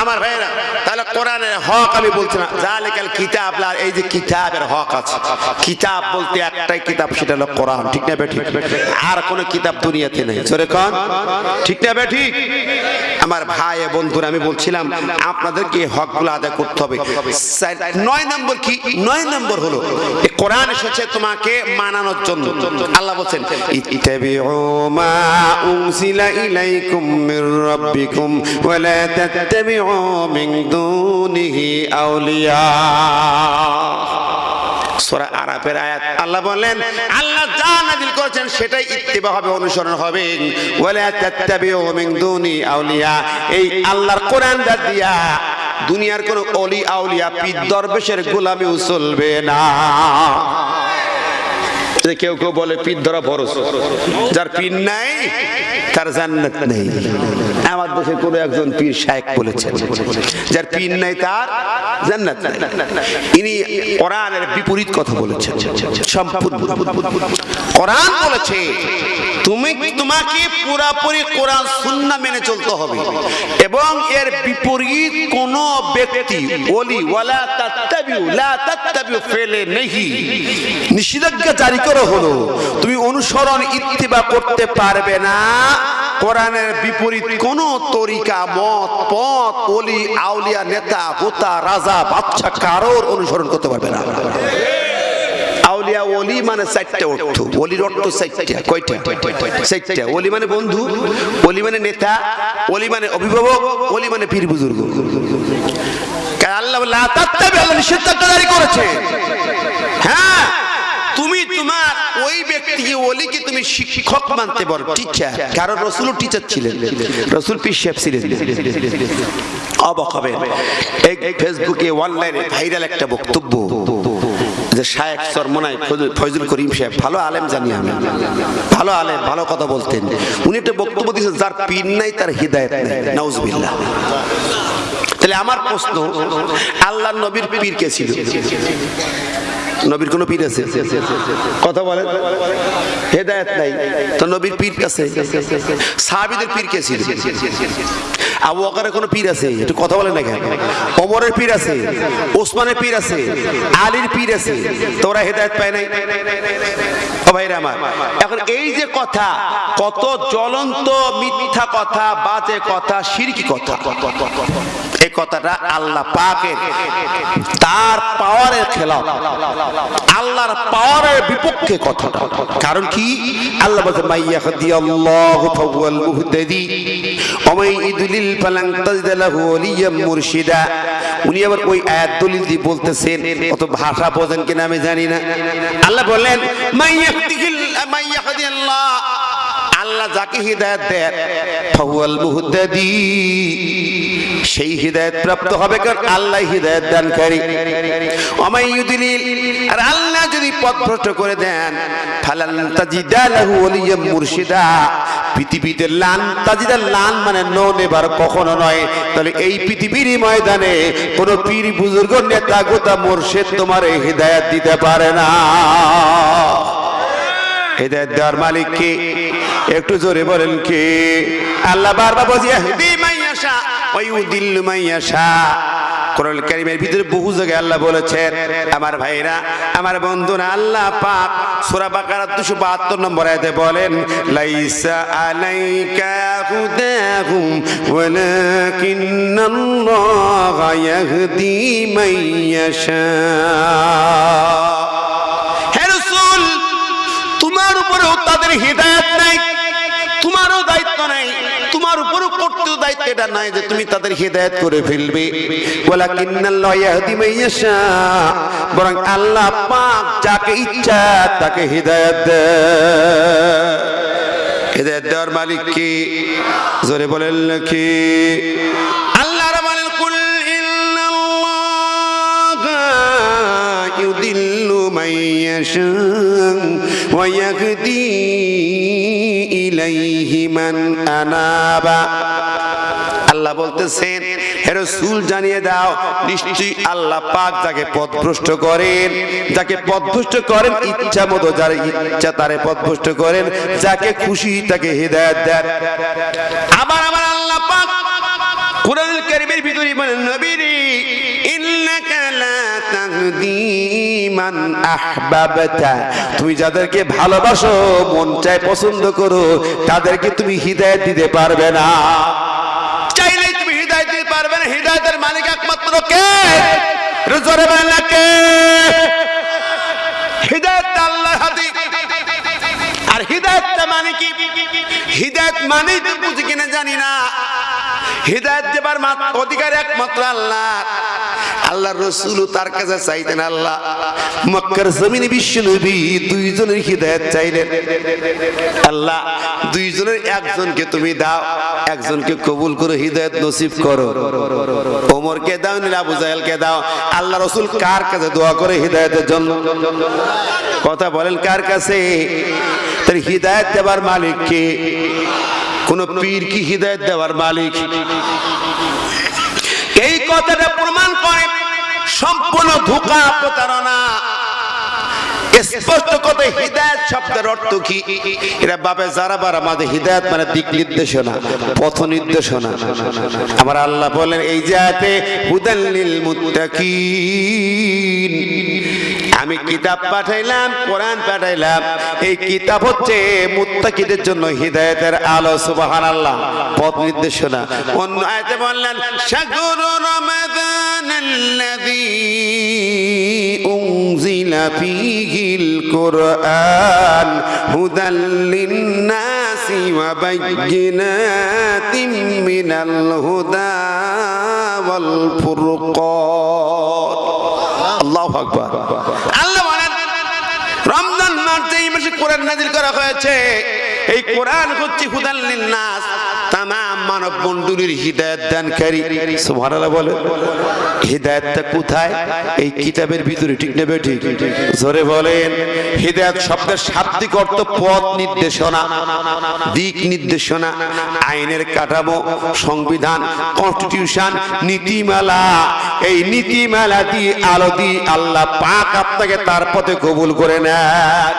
আমার ভাইরা তাহলে কোরআনের হক আমি বলছি না। জালিকাল কিতাব, লা এই যে কিতাবের হক আছে। কিতাব বলতে একটাই কিতাব, সেটা হলো কোরআন। ঠিক না ঠিক? আর কোনো কিতাব দুনিয়াতে নেই। জোরে কোন। ঠিক না ঠিক? আমার ভাই বন্ধুরা, আমি বলছিলাম, আপনাদেরকে হকগুলো আদায় করতে হবে। নয় নম্বর কি? নয় নম্বর হলো কোরআন এসেছে তোমাকে মানানোর জন্য। আল্লাহ বলছেন, ইত্তাবিউ মা উনজিলা ইলাইকুম মির রাব্বিকুম ওয়া লা মিন দুনিহি আউলিয়া। সূরা আরাফের আয়াত। আল্লাহ বলেন আল্লাহ যা নাযিল করেছেন সেটাই ইত্তেবা হবে, অনুসরণ হবে। ওয়ালা তাত্তাবিউ মিন দুনি আউলিয়া। এই আল্লাহর কোরআন দিয়া, দুনিয়ার কোন অলি আউলিয়া পীর দরবেশের গোলামিও চলবে না। যে কেউ কেউ বলে, পিঠ ধরা ফরজ যার পিন নাই, তার জান্নাত নেই। আমার দেশে কোনো একজন পীর শায়েক বলেছেন, যার পিন নাই, তার জান্নাত নাই। ইনি কোরআনের বিপরীত কথা বলেছেন, সম্পূর্ণ। কোরআন বলেছে তুমি তোমাকে পুরাপুরি কোরআন, সুন্নাহ মেনে চলতে হবে। এবং এর বিপরীত কোন ব্যক্তি, ওলি, ওয়ালা তাত্তাবিউ, লা তাত্তাবিউ ফেলে নেহি। নিষেধাজ্ঞা জারি করা হলো। তুমি অনুসরণ, ইত্তিবা করতে পারবে না। কোরআনের বিপরীত কোন তরিকা, মত, পথ, ওলি, আউলিয়া, নেতা, হোতা, রাজা বাচ্চা কারোর অনুসরণ করতে পারবে না। ওলি মানে চারটে অর্থ ওলির অর্থ চারটে, কয়টা? চারটে। ওলি মানে বন্ধু ওলি মানে নেতা ওলি মানে অভিভাবক ওলি মানে পীর বুজুর্গ। হ্যাঁ তুমি তোমার ওই ব্যক্তিকে তুমি শিক্ষক মানতে কারণ টিচার ছিলেন। রসুল হবে ফেসবুকে অনলাইনে ভাইরাল একটা বক্তব্য। যে শায়েক সরমনাই ফয়জুল করিম সাহেব, ভালো আলেম জানি আমি। ভালো আলেম, ভালো কথা বলতেন। উনি একটা বক্তব্য দিয়েছেন, যার পিন নাই, তার হৃদায়ত নাই। নাউজুবিল্লাহ। তাহলে আমার প্রশ্ন আল্লাহ নবীর পীর কে ছিল? নবীর কোন পীর আছে? কথা বলেন। হেদায়েত নাই। তো নবীর পীর আছে সাহাবীদের পীর কে ছিল? আবু বকরের কোন পীর আছে? একটু কথা বলেন না কেন? ওমরের পীর আছে? ওসমানের পীর আছে? আলীর পীর আছে? তোরা হেদায়েত পায় নাই? আমার, এখন এই যে কথা, কত জ্বলন্ত মিথ্যা কথা, বাজে কথা শিরকি কথা। এই কথাটা আল্লাহ পাকের, তার পাওয়ারের খেলাফ আল্লাহর পাওয়ারের বিপক্ষে কথাটা। কারণ কি? আল্লাহ বলছে মাইয়া আল্লাহু ফাওয়াল মুহতাদি ওমাই ইদুলিল ফালান তাজিদ লাহু ওলিয়াম মুরশিদা। উনি আবার ওই আয়াত দলিল দিয়ে বলতেছেন, অত ভাষা বোঝেন কিনা আমি জানি না। আল্লাহ বলেন মাইয়া মাইয়া আল্লাহ যাকে হৃদায়ত দেন ফাহুয়াল সেই হৃদায়ত প্রাপ্ত হবে কারণ আল্লাহ হৃদায়ত দানকারী। ওমাই ইউদিলিল আর আল্লাহ যদি পথ ভ্রষ্ট করে দেন, ফালান তাজিদা লাহু মুরশিদা। পৃথিবীতে লান তাজিদা, লান মানে নো নেবার, কখনো নয়। তাহলে এই পৃথিবীর ময়দানে কোন পীর, বুজুর্গ, নেতা, গোতা, মুর্শিদ তোমার হৃদায়ত দিতে পারে না। হৃদায়ত দেওয়ার মালিক কে? একটু জোরে বলেন কে? আল্লাহ বারবার বলছি ইহদি মাইয়াশা ওয়া ইউদিল্লু মাইয়াশা কোরআন কারীমের ভিতরে বহু জায়গায় আল্লাহ বলেছেন, আমার ভাইরা, আমার বন্ধুরা, আল্লাহ পাক সূরা বাকারা 272 নম্বর আয়াতে বলেন, লাইসা আলাইকা হুদাহুম ওয়ালাকিন্নাল্লাহা ইয়াহদি মাইয়াশা তাদের হৃদায়ত নাই, তোমারও দায়িত্ব নাই, তোমার উপরও দায়িত্ব এটা নাই যে তুমি তাদের হৃদায়ত করে ফেলবে। বরং আল্লাহ যাকে ইচ্ছা তাকে হৃদায়ত মালিক কি? জোরে বলেন কি? আল্লাহ বলেন কুল ইন্নাল্লাহা ইউদিল্লু মান ইয়াহদি ইলাইহি মান আনাবা আল্লাহ বলতেছেন, হে রাসূল, জানিয়ে দাও, নিশ্চয়ই আল্লাহ পাক যাকে পথভ্রষ্ট করেন, যাকে পথভ্রষ্ট করেন ইচ্ছা মতো, যার ইচ্ছা তারে পথভ্রষ্ট করেন, যাকে খুশি তাকে হেদায়েত দেন। আবার আবার আল্লাহ পাক কোরআনুল কারীম কারিমের ভিতরে বলেন, নবীরে, ইন্নাকা লা তুমি যাদেরকে ভালোবাসো, মন চায় পছন্দ করো, তাদেরকে তুমি হৃদায়ত দিতে পারবে না। চাইলেই তুমি হৃদায়ত দিতে পারবে না। হৃদায়তের মালিক একমাত্র কে? আর মানে বুঝি কিনা জানি না। হৃদায়ত দেবার অধিকার একমাত্র আল্লাহ। আল্লাহ রসুল তার কাছে চাইতেন আল্লাহ। মক্কার জমিনে বিশ্ব নবী দুইজনের হৃদায়ত চাইলেন। আল্লাহ, দুইজনের একজনকে তুমি দাও, একজনকে কবুল করে, হৃদায়ত নসিব করো। ওমরকে দাও, নিলে আবু জাহেলকে দাও। আল্লাহ রসুল কার কাছে দোয়া করে হৃদায়তের জন্য? কথা বলেন কার কাছে? তার হৃদায়ত দেবার মালিক কে? কোন পীর কি হৃদায়ত দেওয়ার মালিক? এই কথাটা প্রমাণ সম্পূর্ণ ধোকা প্রতারণা। স্পষ্ট শব্দের অর্থ কি? এরা যারা বার আমাদের মানে দিক নির্দেশনা, পথ নির্দেশনা। আমার আল্লাহ বলেন, এই জায়গাতে হুদাল্লিল আমি কিতাব পাঠাইলাম, কোরআন পাঠাইলাম। এই কিতাব হচ্ছে মুত্তাকিদের জন্য হৃদায়তের আলো, সুবহানাল্লাহ, পথ নির্দেশনা। অন্য আয়তে বললেন সাগর রমাদান أنزل فيه القرآن هدى للناس وبينات من الهدى والفرقان الله أكبر আল্লাহ বলেন রমজান মাসে এই মাসে কোরআন নাজিল করা হয়েছে এই কোরআন হচ্ছে হুদাল্লিন নাস তাম মানব মণ্ডলীর হৃদায়ত দানকারী। সুবহানাল্লাহ বলে হৃদায়তটা কোথায়? এই কিতাবের ভিতরে, ঠিক নেবে ঠিক জোরে বলেন, হৃদায়ত শব্দের শাব্দিক অর্থ পথ নির্দেশনা, দিক নির্দেশনা, আইনের কাঠামো, সংবিধান, কনস্টিটিউশন, নীতিমালা। এই নীতিমালা দিয়ে আলো দিয়ে আল্লাহ পাক আপনাকে তার পথে কবুল করে নেয়